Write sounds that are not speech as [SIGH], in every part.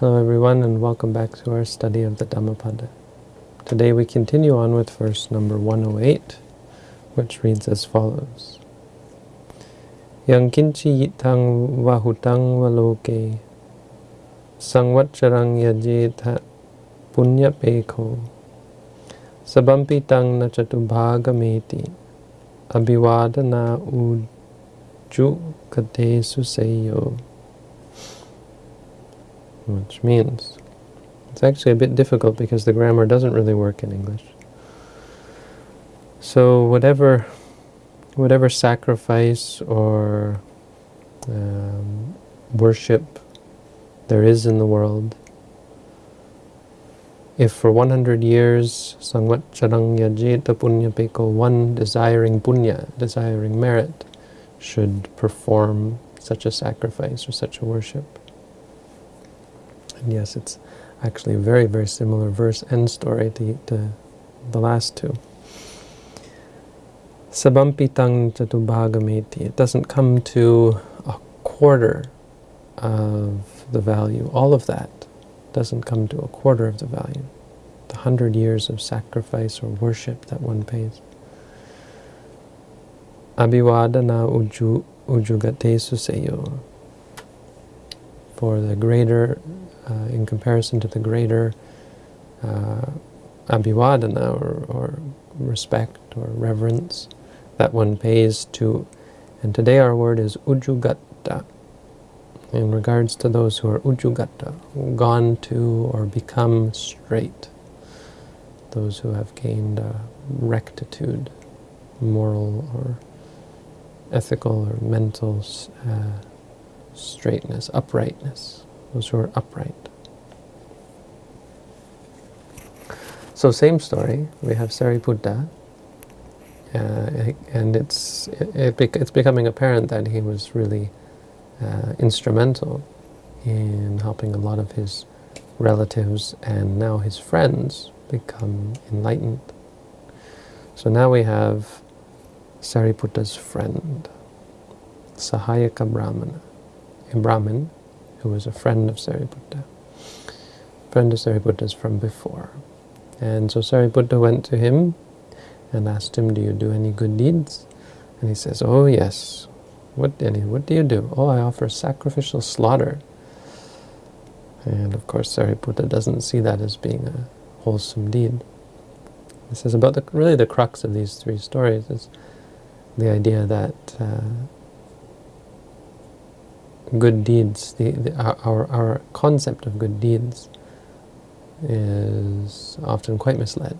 Hello everyone and welcome back to our study of the Dhammapada. Today we continue on with verse number 108, which reads as follows. Yang kinchi yitang vahutang valoke sangvatcharang yajeta punya peko sabampitang na chatubhagameti abhivadana uju kate suseyo which means it's actually a bit difficult because the grammar doesn't really work in English. So whatever, whatever sacrifice or um, worship there is in the world, if for 100 years, Sangvat Punya Peko, one desiring punya, desiring merit, should perform such a sacrifice or such a worship, and yes, it's actually a very, very similar verse and story to, to the last two. Sabampitang chatubhagameti. It doesn't come to a quarter of the value. All of that doesn't come to a quarter of the value. The hundred years of sacrifice or worship that one pays. Abhivadana uju, ujugate suseyo. For the greater in comparison to the greater uh, abhivadana or, or respect or reverence that one pays to, and today our word is ujugata, in regards to those who are ujugata, gone to or become straight, those who have gained uh, rectitude, moral or ethical or mental uh, straightness, uprightness those who are upright. So same story, we have Sariputta, uh, and it's, it, it, it's becoming apparent that he was really uh, instrumental in helping a lot of his relatives and now his friends become enlightened. So now we have Sariputta's friend, Sahayaka Brahmana, a Brahmin who was a friend of Sariputta. Friend of Sariputta's from before. And so Sariputta went to him and asked him, do you do any good deeds? And he says, oh yes. What, any, what do you do? Oh, I offer sacrificial slaughter. And of course Sariputta doesn't see that as being a wholesome deed. This is about the, really the crux of these three stories is the idea that uh, good deeds, the, the, our, our concept of good deeds is often quite misled.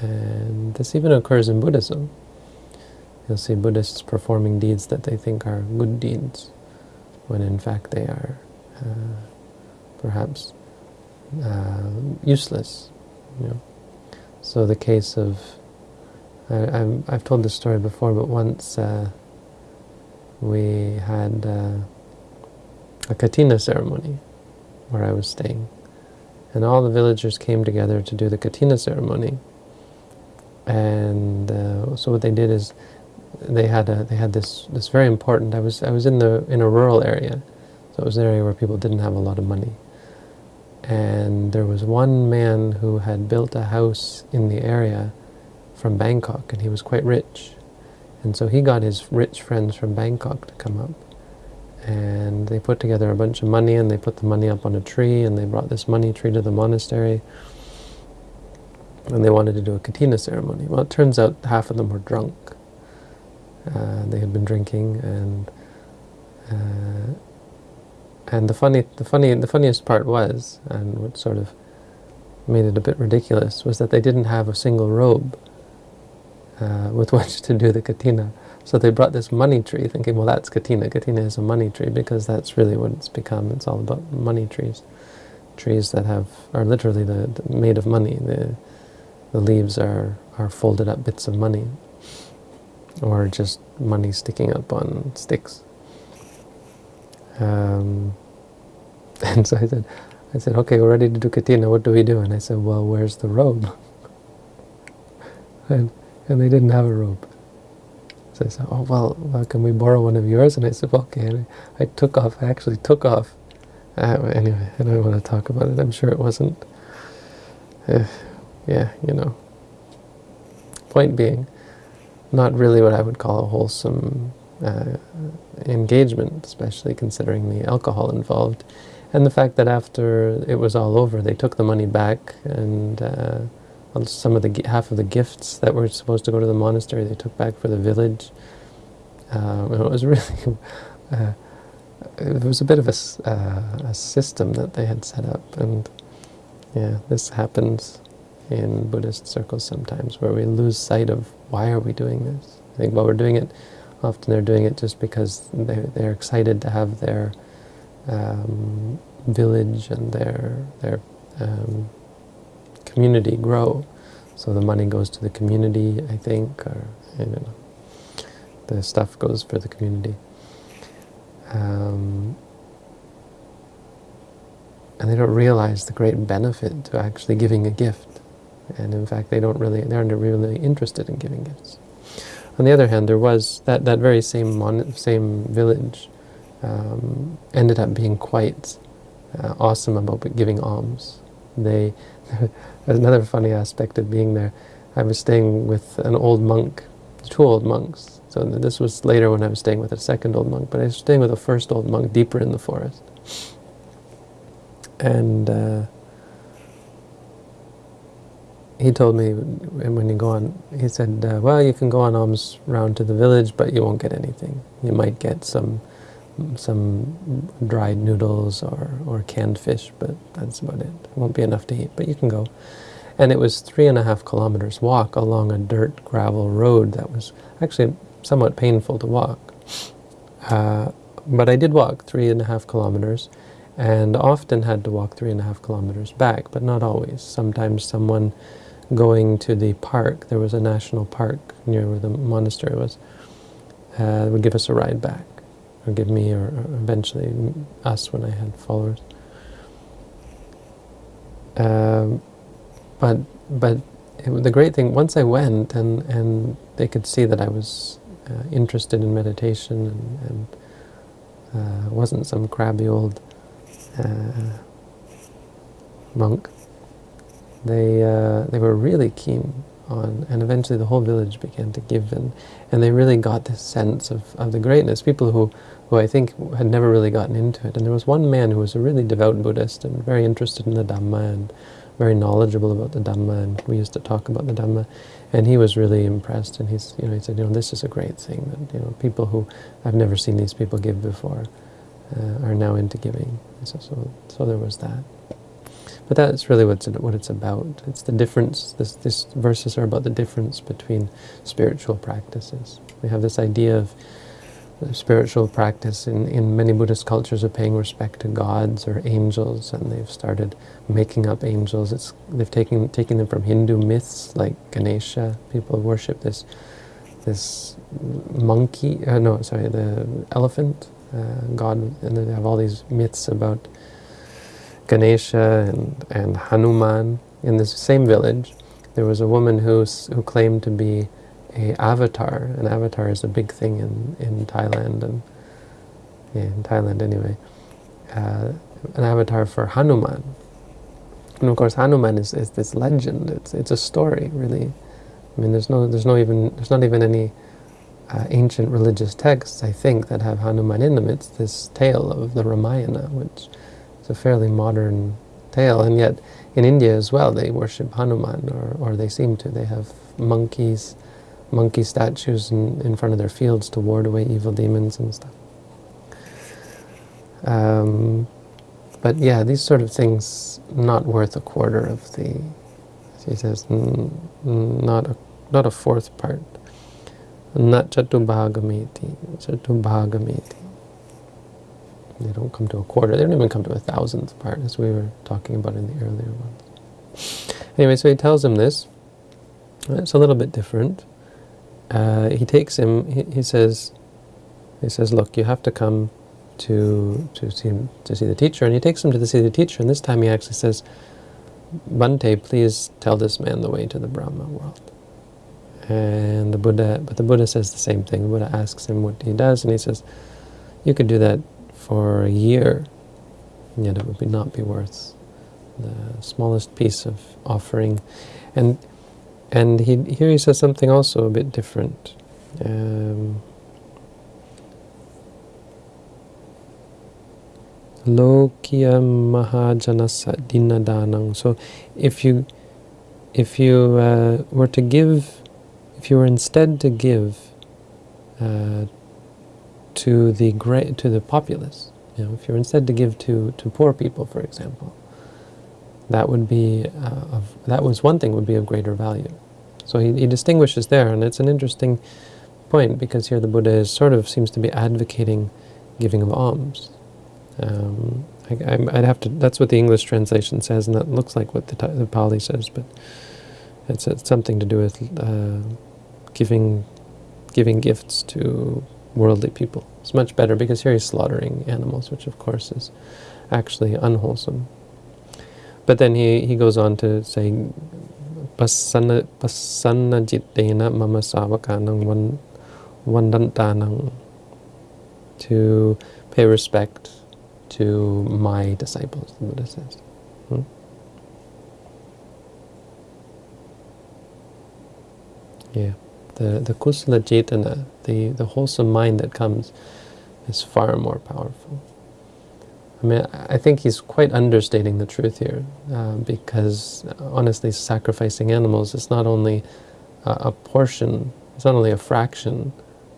And this even occurs in Buddhism. You'll see Buddhists performing deeds that they think are good deeds, when in fact they are uh, perhaps uh, useless. You know? So the case of, I, have told this story before, but once uh, we had uh, a katina ceremony where I was staying. And all the villagers came together to do the katina ceremony. And uh, so what they did is they had a, they had this this very important. I was I was in the in a rural area, so it was an area where people didn't have a lot of money. And there was one man who had built a house in the area from Bangkok, and he was quite rich. And so he got his rich friends from Bangkok to come up. And they put together a bunch of money and they put the money up on a tree and they brought this money tree to the monastery. And they wanted to do a katina ceremony. Well, it turns out half of them were drunk. Uh, they had been drinking and uh, and the funny, the funny, the funniest part was, and what sort of made it a bit ridiculous, was that they didn't have a single robe uh, with [LAUGHS] which to do the katina. So they brought this money tree, thinking, well, that's katina. Katina is a money tree because that's really what it's become. It's all about money trees, trees that have are literally the, the made of money. The the leaves are are folded up bits of money, or just money sticking up on sticks. Um, [LAUGHS] and so I said, I said, okay, we're ready to do katina. What do we do? And I said, well, where's the robe? [LAUGHS] and and they didn't have a robe. So I said, oh, well, well, can we borrow one of yours? And I said, okay. And I, I took off, I actually took off Uh, anyway, I don't want to talk about it. I'm sure it wasn't. Uh, yeah, you know. Point being, not really what I would call a wholesome uh, engagement, especially considering the alcohol involved. And the fact that after it was all over, they took the money back and uh, some of the half of the gifts that were supposed to go to the monastery they took back for the village. Uh, it was really, [LAUGHS] uh, it was a bit of a, uh, a system that they had set up. And yeah, this happens in Buddhist circles sometimes, where we lose sight of why are we doing this. I think while we're doing it, often they're doing it just because they're, they're excited to have their um, village and their their um, community grow. So the money goes to the community, I think, or I don't know. The stuff goes for the community. Um, and they don't realize the great benefit to actually giving a gift. And in fact, they don't really, they aren't really interested in giving gifts. On the other hand, there was that, that very same mon same village um, ended up being quite uh, awesome about giving alms. They, [LAUGHS] another funny aspect of being there. I was staying with an old monk, two old monks. So this was later when I was staying with a second old monk, but I was staying with a first old monk deeper in the forest. And uh, he told me when you go on, he said, uh, well, you can go on alms round to the village, but you won't get anything. You might get some some dried noodles or, or canned fish, but that's about it. It won't be enough to eat, but you can go. And it was three and a half kilometers walk along a dirt gravel road that was actually somewhat painful to walk. Uh, but I did walk three and a half kilometers, and often had to walk three and a half kilometers back, but not always. Sometimes someone going to the park, there was a national park near where the monastery was, uh, would give us a ride back, or give me, or, eventually us when I had followers. Um, but but it, the great thing, once I went and, and they could see that I was uh, interested in meditation and, and uh, wasn't some crabby old uh, monk, they uh, they were really keen on, and eventually the whole village began to give, and and they really got this sense of, of the greatness. People who who I think had never really gotten into it, and there was one man who was a really devout Buddhist and very interested in the Dhamma and very knowledgeable about the Dhamma, and we used to talk about the Dhamma, and he was really impressed, and he's you know he said you know this is a great thing that you know people who I've never seen these people give before uh, are now into giving. So, so so there was that. But that's really what's what it's about. It's the difference. This, these verses are about the difference between spiritual practices. We have this idea of spiritual practice in, in many Buddhist cultures of paying respect to gods or angels, and they've started making up angels. It's, they've taken, taken them from Hindu myths like Ganesha. People worship this this monkey, uh, no, sorry, the elephant uh, god, and they have all these myths about Ganesha and, and Hanuman. In this same village, there was a woman who, who claimed to be a avatar. An avatar is a big thing in, in Thailand, and yeah, in Thailand anyway. Uh, an avatar for Hanuman. And of course, Hanuman is, is this legend. It's it's a story, really. I mean, there's no there's no even there's not even any uh, ancient religious texts, I think, that have Hanuman in them. It's this tale of the Ramayana, which it's a fairly modern tale, and yet in India as well, they worship Hanuman, or, or they seem to. They have monkeys, monkey statues in, in front of their fields to ward away evil demons and stuff. Um, but yeah, these sort of things, not worth a quarter of the, he says, not a, not a fourth part. Not chatubhagamiti, chatubhagamiti. They don't come to a quarter. They don't even come to a thousandth part, as we were talking about in the earlier ones. Anyway, so he tells him this. It's a little bit different. Uh, he takes him. He, he, says, "He says, look, you have to come to to see him, to see the teacher." And he takes him to the, see the teacher. And this time he actually says, "Bhante, please tell this man the way to the Brahma world." And the Buddha, but the Buddha says the same thing. The Buddha asks him what he does, and he says, "You could do that for a year. yet it would not be worth the smallest piece of offering. And and he, here he says something also a bit different. Um, Lokya Mahajanasa Dinadanang. So if you if you uh, were to give, if you were instead to give uh, to the great to the populace, you know, if you're instead to give to to poor people, for example, that would be uh, of, that was one thing would be of greater value. So he, he distinguishes there, and it's an interesting point because here the Buddha is sort of seems to be advocating giving of alms. Um, I, would have to. That's what the English translation says, and that looks like what the, the Pali says, but it's, it's something to do with uh, giving giving gifts to worldly people. It's much better because here he's slaughtering animals, which of course is actually unwholesome. But then he, he goes on to say, Pasanna jittena mama savakanang vandantanang to pay respect to my disciples, the Buddha says. Hmm? Yeah, the, the kusala cetana, the, the wholesome mind that comes, is far more powerful. I mean, I think he's quite understating the truth here, uh, because honestly, sacrificing animals is not only a, portion, it's not only a fraction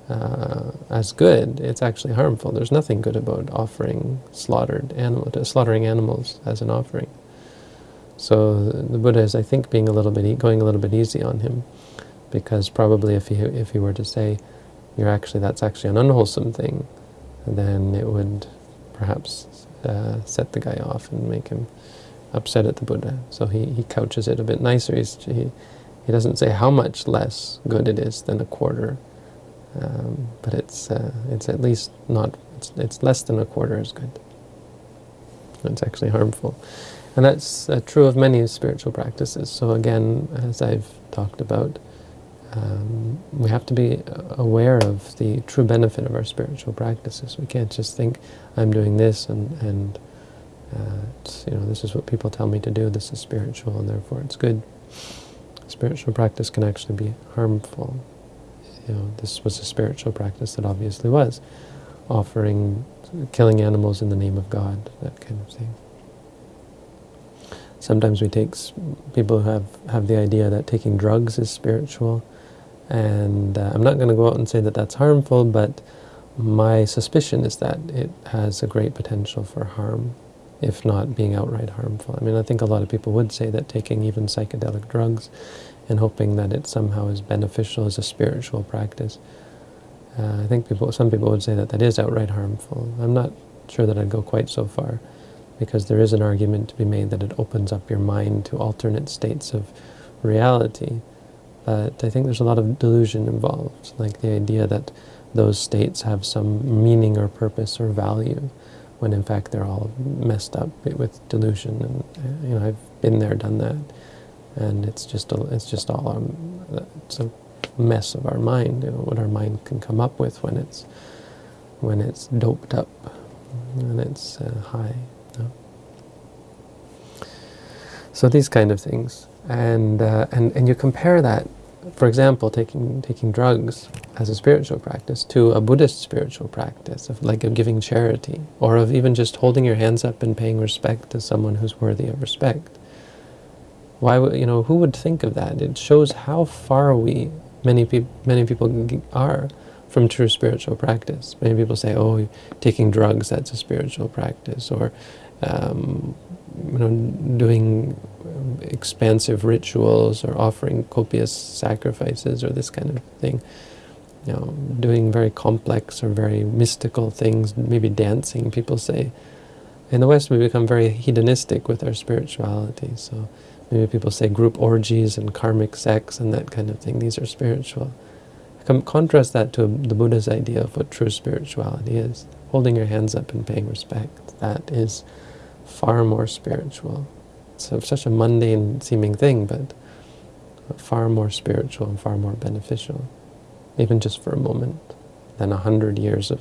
uh, as good, it's actually harmful. There's nothing good about offering slaughtered animal, slaughtering animals as an offering. So the Buddha is, I think, being a little bit going a little bit easy on him, because probably if he if he were to say, "You're actually that's actually an unwholesome thing," then it would perhaps uh, set the guy off and make him upset at the Buddha. So he, he couches it a bit nicer. He's, he, he doesn't say how much less good it is than a quarter, um, but it's, uh, it's at least not, it's, it's less than a quarter as good. It's actually harmful. And that's uh, true of many spiritual practices. So again, as I've talked about, um, we have to be aware of the true benefit of our spiritual practices. We can't just think, I'm doing this and, and uh, you know, this is what people tell me to do, this is spiritual and therefore it's good. Spiritual practice can actually be harmful. You know, this was a spiritual practice that obviously was, offering, killing animals in the name of God, that kind of thing. Sometimes we take, people who have, have the idea that taking drugs is spiritual, and uh, I'm not going to go out and say that that's harmful, but my suspicion is that it has a great potential for harm, if not being outright harmful. I mean, I think a lot of people would say that taking even psychedelic drugs and hoping that it somehow is beneficial is a spiritual practice. Uh, I think people, some people would say that that is outright harmful. I'm not sure that I'd go quite so far, because there is an argument to be made that it opens up your mind to alternate states of reality, but I think there's a lot of delusion involved, like the idea that those states have some meaning or purpose or value, when in fact they're all messed up with delusion. And you know, I've been there, done that, and it's just a, it's just all um, it's a mess of our mind. You know, what our mind can come up with when it's when it's doped up and it's uh, high. You know? So these kind of things, and uh, and and you compare that for example, taking taking drugs as a spiritual practice to a Buddhist spiritual practice, of like of giving charity, or of even just holding your hands up and paying respect to someone who's worthy of respect. Why would you know? Who would think of that? It shows how far we many people many people are from true spiritual practice. Many people say, "Oh, taking drugs that's a spiritual practice," or um, you know, doing um, expansive rituals or offering copious sacrifices or this kind of thing. You know, doing very complex or very mystical things, maybe dancing, people say. In the West, we become very hedonistic with our spirituality. So maybe people say group orgies and karmic sex and that kind of thing. These are spiritual. contrast that to the Buddha's idea of what true spirituality is. Holding your hands up and paying respect. That is far more spiritual. It's such a mundane seeming thing, but far more spiritual and far more beneficial, even just for a moment, than a hundred years of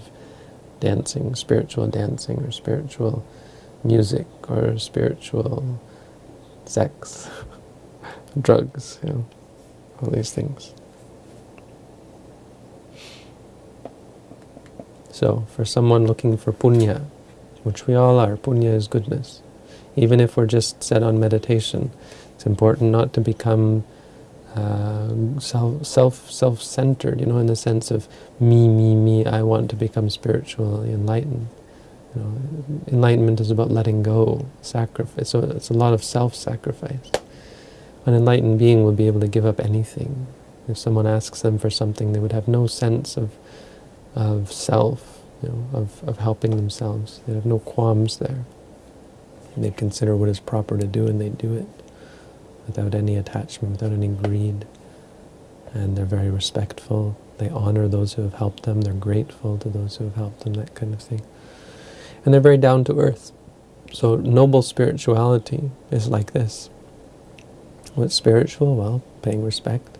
dancing, spiritual dancing or spiritual music or spiritual sex, [LAUGHS] drugs, you know, all these things. So, for someone looking for punya, which we all are, punya is goodness. Even if we're just set on meditation, it's important not to become uh, self, self, self-centered, you know, in the sense of me, me, me, I want to become spiritually enlightened. You know, enlightenment is about letting go, sacrifice. So it's a lot of self-sacrifice. An enlightened being would be able to give up anything. If someone asks them for something, they would have no sense of of self, you know, of, of helping themselves. They have no qualms there. They consider what is proper to do and they do it without any attachment, without any greed. And they're very respectful. They honor those who have helped them. They're grateful to those who have helped them, that kind of thing. And they're very down to earth. So noble spirituality is like this. What's spiritual? Well, paying respect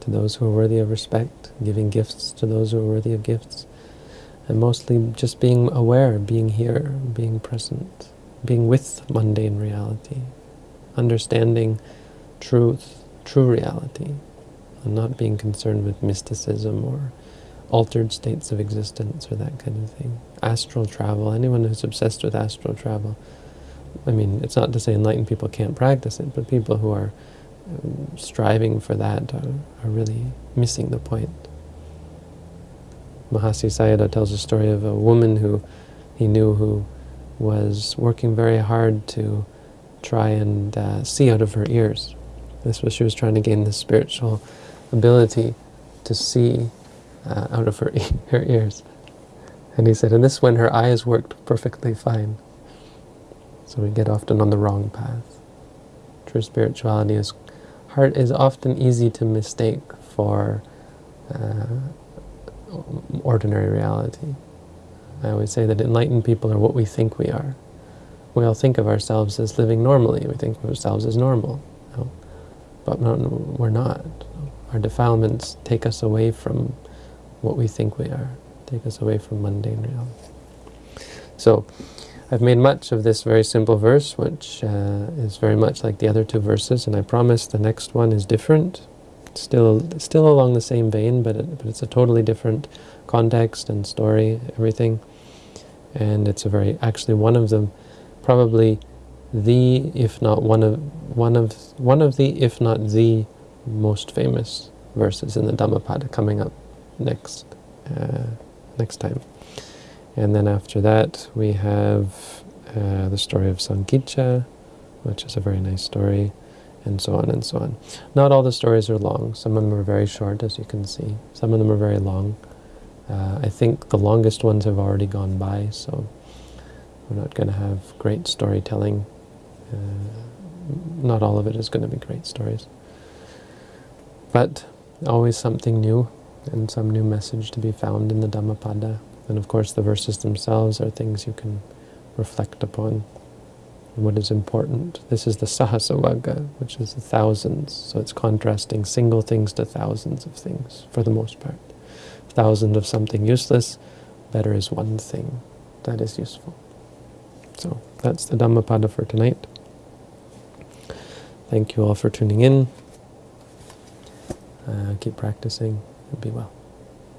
to those who are worthy of respect, giving gifts to those who are worthy of gifts, and mostly just being aware, being here, being present, being with mundane reality, understanding truth, true reality, and not being concerned with mysticism or altered states of existence or that kind of thing. Astral travel, anyone who's obsessed with astral travel, I mean, it's not to say enlightened people can't practice it, but people who are um, striving for that are, are really missing the point. Mahasi Sayadaw tells a story of a woman who he knew who was working very hard to try and uh, see out of her ears. This was she was trying to gain the spiritual ability to see uh, out of her, e [LAUGHS] her ears. And he said, and this when her eyes worked perfectly fine. So we get often on the wrong path. True spirituality is hard, is often easy to mistake for uh, ordinary reality. I always say that enlightened people are what we think we are. We all think of ourselves as living normally. We think of ourselves as normal. No? But no, we're not. Our defilements take us away from what we think we are, take us away from mundane reality. So, I've made much of this very simple verse, which uh, is very much like the other two verses, and I promise the next one is different. Still, still along the same vein, but, it, but it's a totally different context and story, everything. And it's a very, actually one of them, probably the, if not one of, one of, one of the, if not the most famous verses in the Dhammapada coming up next, uh, next time. And then after that, we have uh, the story of Sankicca, which is a very nice story, and so on and so on. Not all the stories are long. Some of them are very short, as you can see. Some of them are very long. Uh, I think the longest ones have already gone by, so we're not going to have great storytelling. Uh, not all of it is going to be great stories. But always something new and some new message to be found in the Dhammapada. And of course the verses themselves are things you can reflect upon. what is important. This is the Sahassavagga, which is the thousands. So it's contrasting single things to thousands of things, for the most part. Thousand of something useless, better is one thing that is useful. So that's the Dhammapada for tonight. Thank you all for tuning in. Uh, keep practicing and be well.